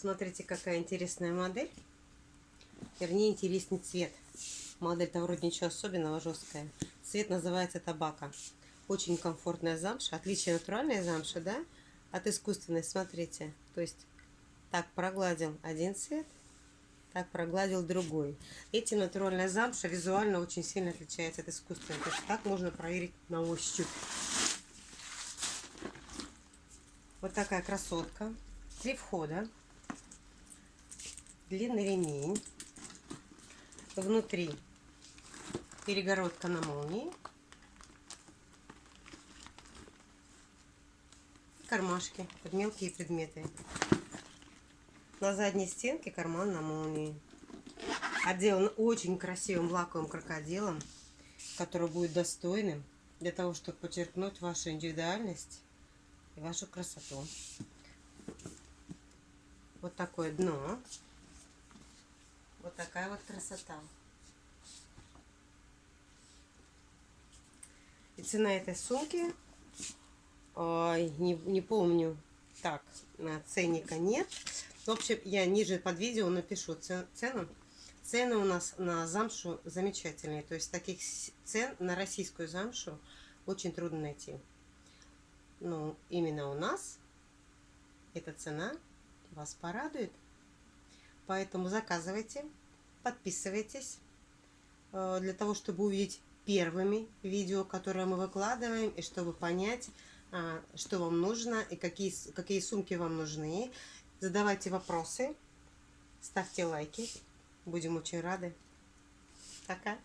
Смотрите, какая интересная модель. Вернее, интересный цвет. Модель-то вроде ничего особенного, жесткая. Цвет называется табака. Очень комфортная замша. Отличие натуральной замши, да? От искусственной, смотрите. То есть так прогладил один цвет, так прогладил другой. Эти натуральная замша визуально очень сильно отличается от искусственной. То есть так можно проверить на ощупь. Вот такая красотка. Три входа. Длинный ремень. Внутри перегородка на молнии. Кармашки под мелкие предметы. На задней стенке карман на молнии. Отделан очень красивым лаковым крокодилом, который будет достойным для того, чтобы подчеркнуть вашу индивидуальность и вашу красоту. Вот такое дно. Такая вот красота. И цена этой сумки, ой, не, не помню, так, ценника нет. В общем, я ниже под видео напишу цену. Цены у нас на замшу замечательные. То есть таких цен на российскую замшу очень трудно найти. Ну, именно у нас эта цена вас порадует. Поэтому заказывайте, подписывайтесь, э, для того, чтобы увидеть первыми видео, которые мы выкладываем, и чтобы понять, а, что вам нужно и какие, какие сумки вам нужны. Задавайте вопросы, ставьте лайки. Будем очень рады. Пока.